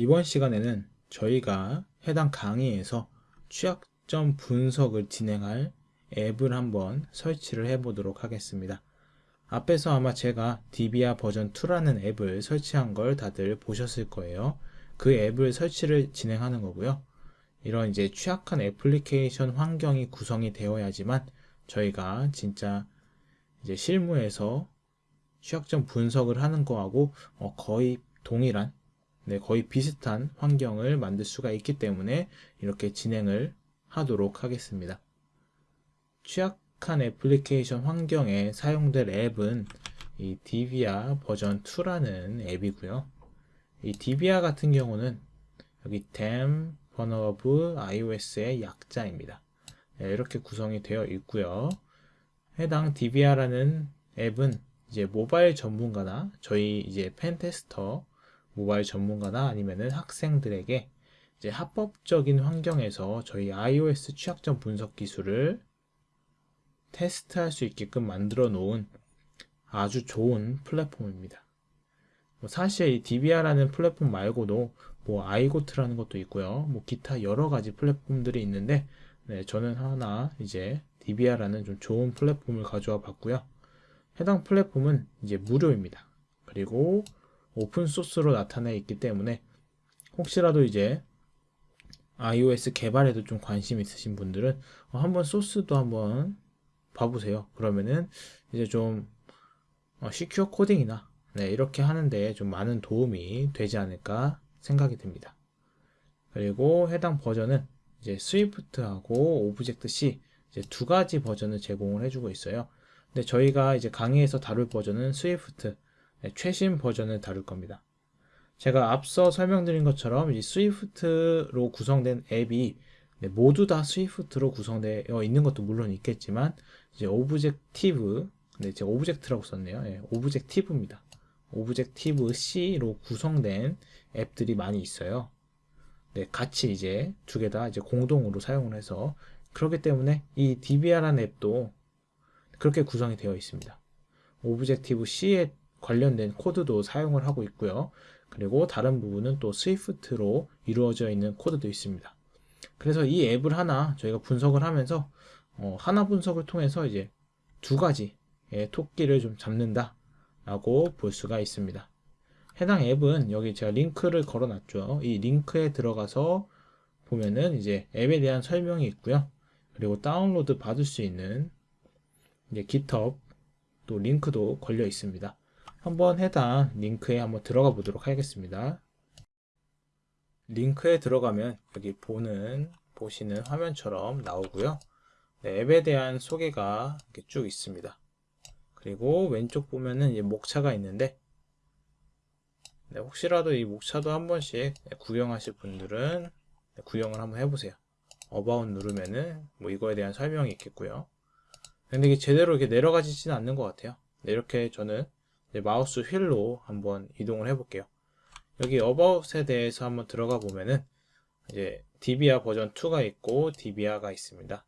이번 시간에는 저희가 해당 강의에서 취약점 분석을 진행할 앱을 한번 설치를 해 보도록 하겠습니다. 앞에서 아마 제가 DBA 버전 2라는 앱을 설치한 걸 다들 보셨을 거예요. 그 앱을 설치를 진행하는 거고요. 이런 이제 취약한 애플리케이션 환경이 구성이 되어야지만 저희가 진짜 이제 실무에서 취약점 분석을 하는 거하고 어, 거의 동일한 네, 거의 비슷한 환경을 만들 수가 있기 때문에 이렇게 진행을 하도록 하겠습니다. 취약한 애플리케이션 환경에 사용될 앱은 이 디비아 버전 2라는 앱이고요. 이 디비아 같은 경우는 여기 damn vulnerable iOS의 약자입니다. 네, 이렇게 구성이 되어 있고요. 해당 DBR라는 앱은 이제 모바일 전문가나 저희 이제 펜테스터 모바일 전문가나 아니면은 학생들에게 이제 합법적인 환경에서 저희 iOS 취약점 분석 기술을 테스트할 수 있게끔 만들어 놓은 아주 좋은 플랫폼입니다. 뭐 사실 이 DBR라는 플랫폼 말고도 뭐 아이고트라는 것도 있고요. 뭐 기타 여러 가지 플랫폼들이 있는데 네, 저는 하나 이제 DBR라는 좀 좋은 플랫폼을 가져와 봤고요. 해당 플랫폼은 이제 무료입니다. 그리고 오픈 소스로 나타나 있기 때문에 혹시라도 이제 iOS 개발에도 좀 관심 있으신 분들은 한번 소스도 한번 봐보세요. 그러면은 이제 좀 어, 시큐어 코딩이나 네, 이렇게 하는데 좀 많은 도움이 되지 않을까 생각이 듭니다. 그리고 해당 버전은 이제 Swift하고 Object C 이제 두 가지 버전을 제공을 해주고 있어요. 근데 저희가 이제 강의에서 다룰 버전은 Swift 네, 최신 버전을 다룰 겁니다. 제가 앞서 설명드린 것처럼 이 Swift로 구성된 앱이 네, 모두 다 Swift로 구성되어 있는 것도 물론 있겠지만 이제 Objective 네, 제가 Object라고 썼네요. 네, Objective입니다. Objective C로 구성된 앱들이 많이 있어요. 네, 같이 이제 두 개 다 이제 공동으로 사용을 해서 그렇기 때문에 이 DVIA라는 앱도 그렇게 구성이 되어 있습니다. Objective C에 관련된 코드도 사용을 하고 있고요. 그리고 다른 부분은 또 Swift로 이루어져 있는 코드도 있습니다. 그래서 이 앱을 하나 저희가 분석을 하면서 어, 하나 분석을 통해서 이제 두 가지의 토끼를 좀 잡는다 라고 볼 수가 있습니다. 해당 앱은 여기 제가 링크를 걸어 놨죠. 이 링크에 들어가서 보면은 이제 앱에 대한 설명이 있고요. 그리고 다운로드 받을 수 있는 이제 GitHub 또 링크도 걸려 있습니다. 한번 해당 링크에 한번 들어가 보도록 하겠습니다. 링크에 들어가면 여기 보는 보시는 화면처럼 나오고요. 네, 앱에 대한 소개가 이렇게 쭉 있습니다. 그리고 왼쪽 보면은 이제 목차가 있는데 네, 혹시라도 이 목차도 한 번씩 구경하실 분들은 구경을 한번 해보세요. About 누르면은 뭐 이거에 대한 설명이 있겠고요. 근데 이게 제대로 이렇게 내려가지지는 않는 것 같아요. 네, 이렇게 저는 마우스 휠로 한번 이동을 해볼게요. 여기 어바웃에 대해서 한번 들어가 보면은 이제 DVIA 버전 2가 있고 DVIA가 있습니다.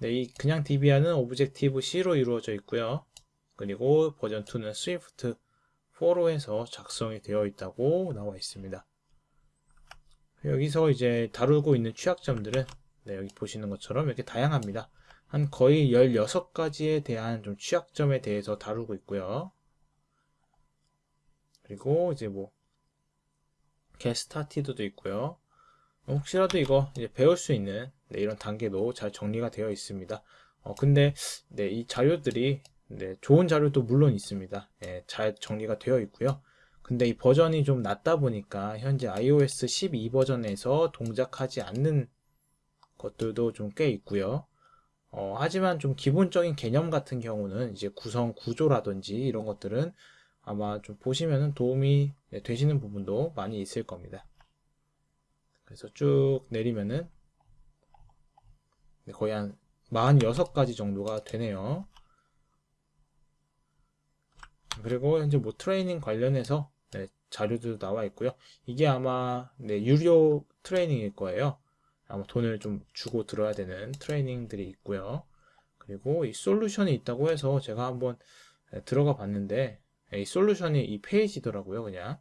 네, 이 그냥 DVIA는 Objective C로 이루어져 있고요. 그리고 버전 2는 Swift 4로 해서 작성이 되어 있다고 나와 있습니다. 여기서 이제 다루고 있는 취약점들은 네, 여기 보시는 것처럼 이렇게 다양합니다. 한 거의 16가지에 대한 좀 취약점에 대해서 다루고 있고요. 그리고 이제 뭐 게스타티드도 있고요. 혹시라도 이거 이제 배울 수 있는 네, 이런 단계도 잘 정리가 되어 있습니다. 어, 근데 네, 이 자료들이 네, 좋은 자료도 물론 있습니다. 네, 잘 정리가 되어 있고요. 근데 이 버전이 좀 낮다 보니까 현재 iOS 12 버전에서 동작하지 않는 것들도 좀 꽤 있고요. 어, 하지만 좀 기본적인 개념 같은 경우는 이제 구성 구조라든지 이런 것들은 아마 좀 보시면 도움이 네, 되시는 부분도 많이 있을 겁니다. 그래서 쭉 내리면은 네, 거의 한 46가지 정도가 되네요. 그리고 현재 뭐 트레이닝 관련해서 네, 자료도 나와 있고요. 이게 아마 네, 유료 트레이닝일 거예요. 아마 돈을 좀 주고 들어야 되는 트레이닝들이 있고요. 그리고 이 솔루션이 있다고 해서 제가 한번 네, 들어가 봤는데 이 솔루션이 이 페이지더라고요. 그냥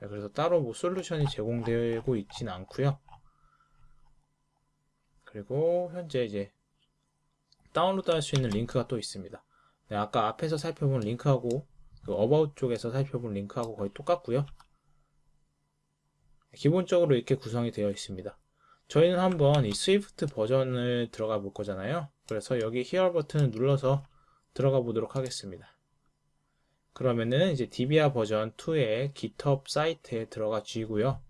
네, 그래서 따로 뭐 솔루션이 제공되고 있지는 않고요. 그리고 현재 이제 다운로드 할 수 있는 링크가 또 있습니다. 네, 아까 앞에서 살펴본 링크하고 그 About 쪽에서 살펴본 링크하고 거의 똑같고요. 기본적으로 이렇게 구성이 되어 있습니다. 저희는 한번 이 스위프트 버전을 들어가 볼 거잖아요. 그래서 여기 here 버튼을 눌러서 들어가 보도록 하겠습니다. 그러면은 이제 DBR 버전 2의 GitHub 사이트에 들어가 주시고요.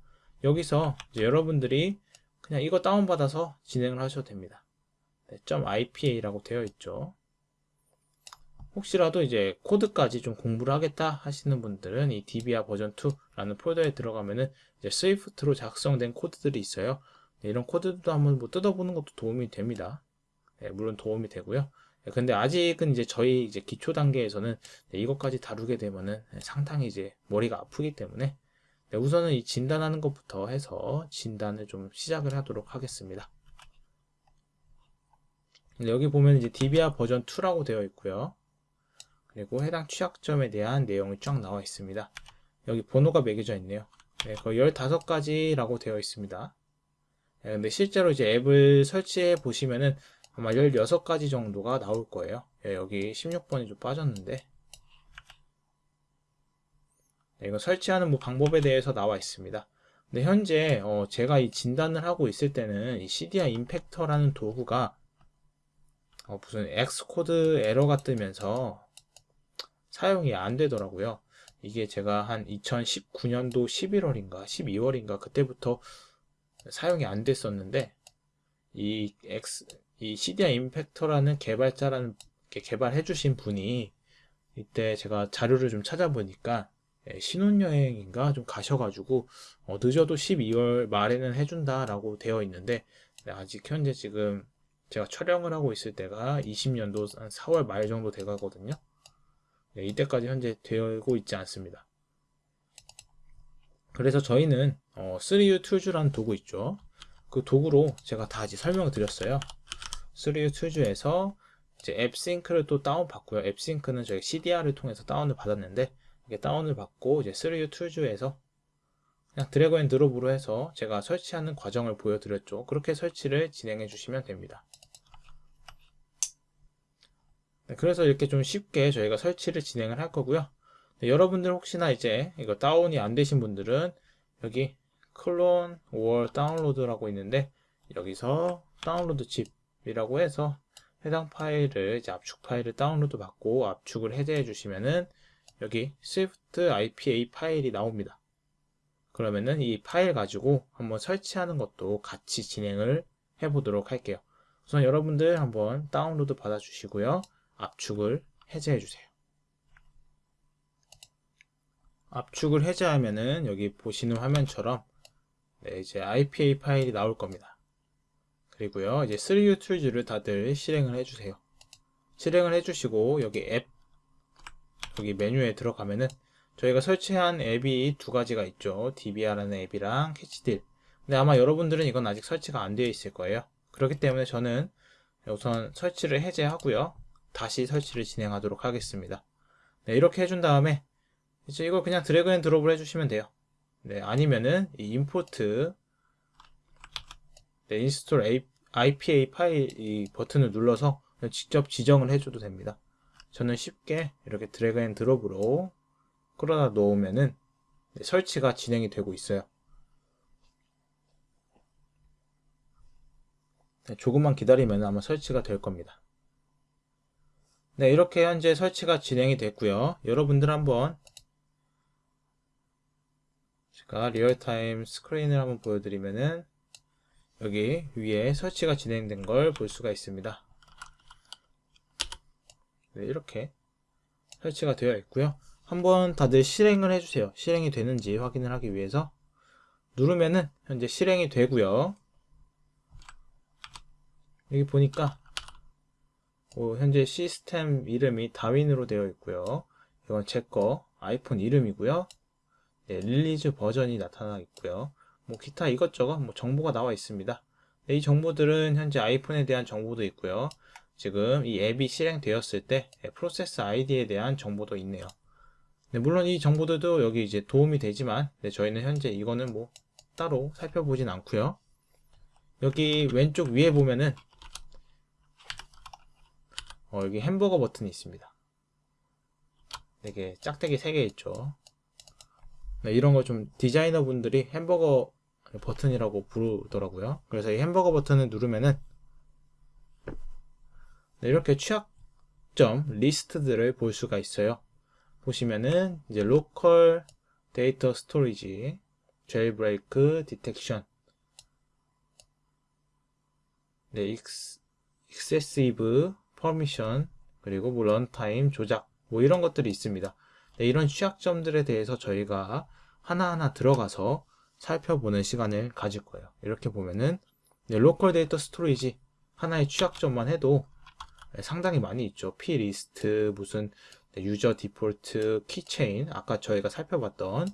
여기서 이제 여러분들이 그냥 이거 다운받아서 진행을 하셔도 됩니다. 네, .ipa라고 되어 있죠. 혹시라도 이제 코드까지 좀 공부를 하겠다 하시는 분들은 이 DBR 버전 2라는 폴더에 들어가면은 이제 스위프트로 작성된 코드들이 있어요. 네, 이런 코드도 한번 뭐 뜯어보는 것도 도움이 됩니다. 네, 물론 도움이 되고요. 네, 근데 아직은 이제 저희 이제 기초 단계에서는 네, 이것까지 다루게 되면은 상당히 이제 머리가 아프기 때문에 네, 우선은 이 진단하는 것부터 해서 진단을 좀 시작을 하도록 하겠습니다. 여기 보면 이제 DBR 버전 2라고 되어 있고요. 그리고 해당 취약점에 대한 내용이 쫙 나와 있습니다. 여기 번호가 매겨져 있네요. 네, 거의 15가지라고 되어 있습니다. 네, 근데 실제로 이제 앱을 설치해 보시면은 아마 16가지 정도가 나올 거예요. 네, 여기 16번이 좀 빠졌는데. 네, 이거 설치하는 뭐 방법에 대해서 나와 있습니다. 근데 현재 어 제가 이 진단을 하고 있을 때는 이 CDR 임팩터라는 도구가 어 무슨 Xcode 에러가 뜨면서 사용이 안 되더라고요. 이게 제가 한 2019년도 11월인가 12월인가 그때부터 사용이 안 됐었는데 이 X 이 CDI 임팩터라는 개발자라는 개발해 주신 분이 이때 제가 자료를 좀 찾아보니까 예, 신혼여행인가 좀 가셔가지고 어, 늦어도 12월 말에는 해준다라고 되어 있는데 네, 아직 현재 지금 제가 촬영을 하고 있을 때가 20년도 한 4월 말 정도 돼가거든요. 네, 이때까지 현재 되고 있지 않습니다. 그래서 저희는 어, 3uTools라는 도구 있죠. 그 도구로 제가 다 이제 설명을 드렸어요. 3uTools에서 이제 AppSync를 또 다운 받고요. AppSync는 저희 Cydia를 통해서 다운을 받았는데 이게 다운을 받고 이제 3uTools에서 그냥 drag and drop으로 해서 제가 설치하는 과정을 보여드렸죠. 그렇게 설치를 진행해 주시면 됩니다. 네, 그래서 이렇게 좀 쉽게 저희가 설치를 진행을 할 거고요. 네, 여러분들 혹시나 이제 이거 다운이 안 되신 분들은 여기 clone or download라고 있는데 여기서 download ZIP 이라고 해서 해당 파일을 이제 압축 파일을 다운로드 받고 압축을 해제해 주시면은 여기 Swift IPA 파일이 나옵니다. 그러면은 이 파일 가지고 한번 설치하는 것도 같이 진행을 해 보도록 할게요. 우선 여러분들 한번 다운로드 받아 주시고요. 압축을 해제해 주세요. 압축을 해제하면은 여기 보시는 화면처럼 네, 이제 IPA 파일이 나올 겁니다. 그리고요, 이제 3uTools를 다들 실행을 해주세요. 실행을 해주시고 여기 앱 여기 메뉴에 들어가면은 저희가 설치한 앱이 두 가지가 있죠. DVIA라는 앱이랑 캐치딜. 근데 아마 여러분들은 이건 아직 설치가 안 되어 있을 거예요. 그렇기 때문에 저는 우선 설치를 해제하고요. 다시 설치를 진행하도록 하겠습니다. 네, 이렇게 해준 다음에 이제 이걸 그냥 drag and drop을 해주시면 돼요. 네, 아니면은 이 import 네, install IPA 파일 이 버튼을 눌러서 직접 지정을 해줘도 됩니다. 저는 쉽게 이렇게 drag and drop으로 끌어다 놓으면은 네, 설치가 진행이 되고 있어요. 네, 조금만 기다리면 아마 설치가 될 겁니다. 네, 이렇게 현재 설치가 진행이 됐고요. 여러분들 한번 제가 real-time screen을 한번 보여드리면은 여기 위에 설치가 진행된 걸 볼 수가 있습니다. 네, 이렇게 설치가 되어 있고요. 한번 다들 실행을 해주세요. 실행이 되는지 확인을 하기 위해서 누르면은 현재 실행이 되고요. 여기 보니까 어, 현재 시스템 이름이 Darwin으로 되어 있고요. 이건 제 거 아이폰 이름이고요. 네, release 버전이 나타나 있고요. 뭐 기타 이것저것 뭐 정보가 나와 있습니다. 네, 이 정보들은 현재 아이폰에 대한 정보도 있고요. 지금 이 앱이 실행되었을 때 프로세스 아이디에 대한 정보도 있네요. 네, 물론 이 정보들도 여기 이제 도움이 되지만 네, 저희는 현재 이거는 뭐 따로 살펴보진 않고요. 여기 왼쪽 위에 보면은 어, 여기 햄버거 버튼이 있습니다. 이게 짝대기 3개 있죠. 네, 이런 거 좀 디자이너 분들이 햄버거 버튼이라고 부르더라고요. 그래서 이 햄버거 버튼을 누르면은 네, 이렇게 취약점 리스트들을 볼 수가 있어요. 보시면은 이제 local data storage, jailbreak detection, 네, ex, excessive permission, 그리고 뭐 runtime 조작, 뭐 이런 것들이 있습니다. 네, 이런 취약점들에 대해서 저희가 하나하나 들어가서 살펴보는 시간을 가질 거예요. 이렇게 보면은 네, local data storage 하나의 취약점만 해도 네, 상당히 많이 있죠. plist 무슨 네, user default keychain 아까 저희가 살펴봤던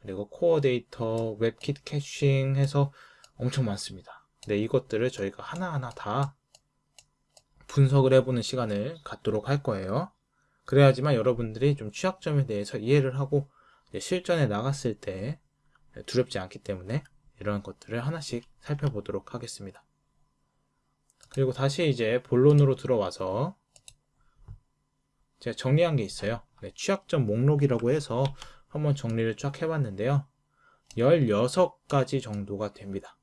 그리고 Core Data WebKit caching 해서 엄청 많습니다. 네, 이것들을 저희가 하나하나 다 분석을 해보는 시간을 갖도록 할 거예요. 그래야지만 여러분들이 좀 취약점에 대해서 이해를 하고 실전에 나갔을 때 두렵지 않기 때문에 이런 것들을 하나씩 살펴보도록 하겠습니다. 그리고 다시 이제 본론으로 들어와서 제가 정리한 게 있어요. 네, 취약점 목록이라고 해서 한번 정리를 쫙 해봤는데요. 16가지 정도가 됩니다.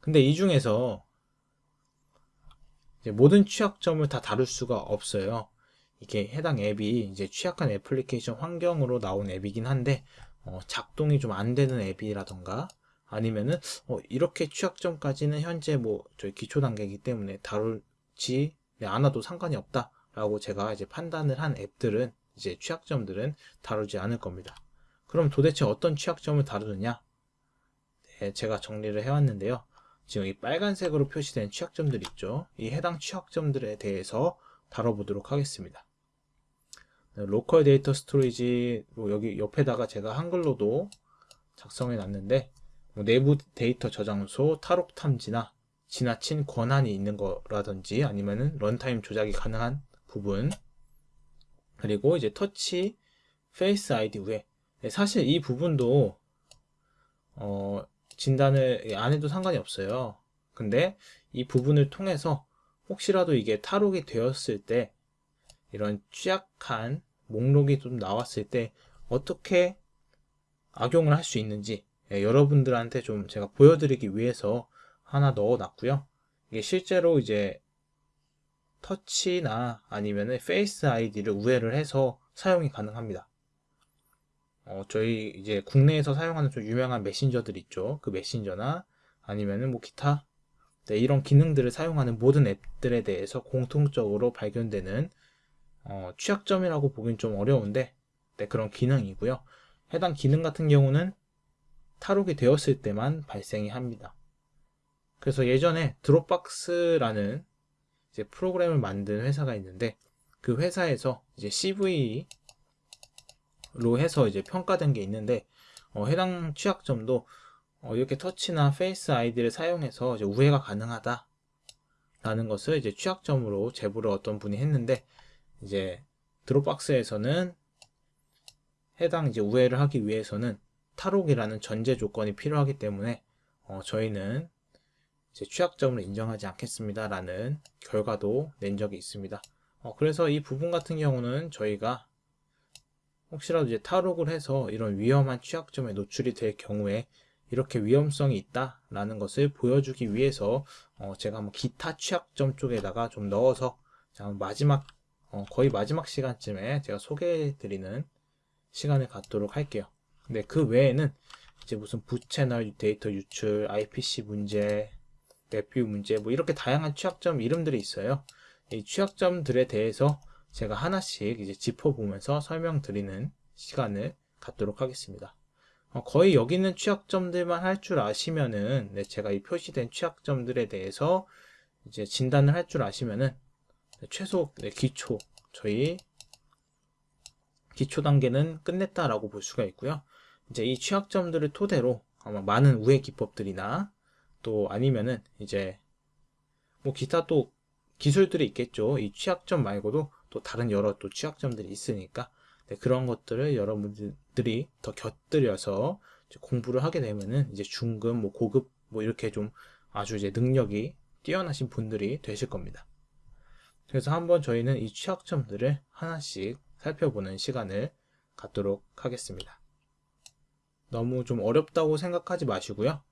근데 이 중에서 모든 취약점을 다 다룰 수가 없어요. 이게 해당 앱이 이제 취약한 애플리케이션 환경으로 나온 앱이긴 한데 어, 작동이 좀 안 되는 앱이라던가 아니면은 어, 이렇게 취약점까지는 현재 뭐 저희 기초 단계이기 때문에 다룰지 않아도 상관이 없다 라고 제가 이제 판단을 한 앱들은 이제 취약점들은 다루지 않을 겁니다. 그럼 도대체 어떤 취약점을 다루느냐? 네, 제가 정리를 해왔는데요. 지금 이 빨간색으로 표시된 취약점들 있죠. 이 해당 취약점들에 대해서 다뤄보도록 하겠습니다. 네, local data storage 뭐 여기 옆에다가 제가 한글로도 작성해 놨는데 뭐 내부 데이터 저장소 탈옥 탐지나 지나친 권한이 있는 거라든지 아니면은 runtime 조작이 가능한 부분 그리고 이제 Touch Face ID 우회 네, 사실 이 부분도 어 진단을 안 해도 상관이 없어요. 근데 이 부분을 통해서 혹시라도 이게 탈옥이 되었을 때 이런 취약한 목록이 좀 나왔을 때 어떻게 악용을 할 수 있는지 예, 여러분들한테 좀 제가 보여드리기 위해서 하나 넣어 놨고요. 이게 실제로 이제 Touch나 아니면은 Face ID를 우회를 해서 사용이 가능합니다. 어, 저희 이제 국내에서 사용하는 좀 유명한 메신저들 있죠. 그 메신저나 아니면은 뭐 기타 네, 이런 기능들을 사용하는 모든 앱들에 대해서 공통적으로 발견되는 어, 취약점이라고 보긴 좀 어려운데 네, 그런 기능이고요. 해당 기능 같은 경우는 탈옥이 되었을 때만 발생이 합니다. 그래서 예전에 드롭박스라는 이제 프로그램을 만든 회사가 있는데 그 회사에서 이제 CV 로 해서 이제 평가된 게 있는데 어, 해당 취약점도 어, 이렇게 Touch나 Face ID를 사용해서 이제 우회가 가능하다 라는 것을 이제 취약점으로 제보를 어떤 분이 했는데 이제 Dropbox에서는 해당 이제 우회를 하기 위해서는 탈옥이라는 전제 조건이 필요하기 때문에 어, 저희는 이제 취약점을 인정하지 않겠습니다 라는 결과도 낸 적이 있습니다. 어, 그래서 이 부분 같은 경우는 저희가 혹시라도 이제 탈옥을 해서 이런 위험한 취약점에 노출이 될 경우에 이렇게 위험성이 있다라는 것을 보여주기 위해서 어 제가 한번 기타 취약점 쪽에다가 좀 넣어서 마지막 어 거의 마지막 시간쯤에 제가 소개해 드리는 시간을 갖도록 할게요. 근데 그 외에는 이제 무슨 부채널 데이터 유출, IPC 문제, 랩뷰 문제 뭐 이렇게 다양한 취약점 이름들이 있어요. 이 취약점들에 대해서 제가 하나씩 이제 짚어보면서 설명드리는 시간을 갖도록 하겠습니다. 어, 거의 여기 있는 취약점들만 할 줄 아시면은 네, 제가 이 표시된 취약점들에 대해서 이제 진단을 할 줄 아시면은 네, 최소 네, 기초 저희 기초 단계는 끝냈다라고 볼 수가 있고요. 이제 이 취약점들을 토대로 아마 많은 우회 기법들이나 또 아니면은 이제 뭐 기타 또 기술들이 있겠죠. 이 취약점 말고도 또 다른 여러 또 취약점들이 있으니까 네, 그런 것들을 여러분들이 더 곁들여서 공부를 하게 되면은 이제 중급, 뭐 고급 뭐 이렇게 좀 아주 이제 능력이 뛰어나신 분들이 되실 겁니다. 그래서 한번 저희는 이 취약점들을 하나씩 살펴보는 시간을 갖도록 하겠습니다. 너무 좀 어렵다고 생각하지 마시고요.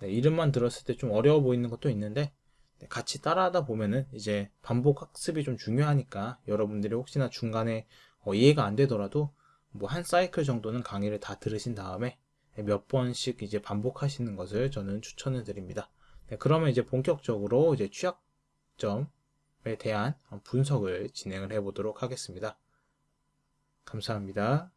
네, 이름만 들었을 때 좀 어려워 보이는 것도 있는데 네, 같이 따라하다 보면은 이제 반복 학습이 좀 중요하니까 여러분들이 혹시나 중간에 어, 이해가 안 되더라도 뭐 한 사이클 정도는 강의를 다 들으신 다음에 몇 번씩 이제 반복하시는 것을 저는 추천을 드립니다. 네, 그러면 이제 본격적으로 이제 취약점에 대한 분석을 진행을 해 보도록 하겠습니다. 감사합니다.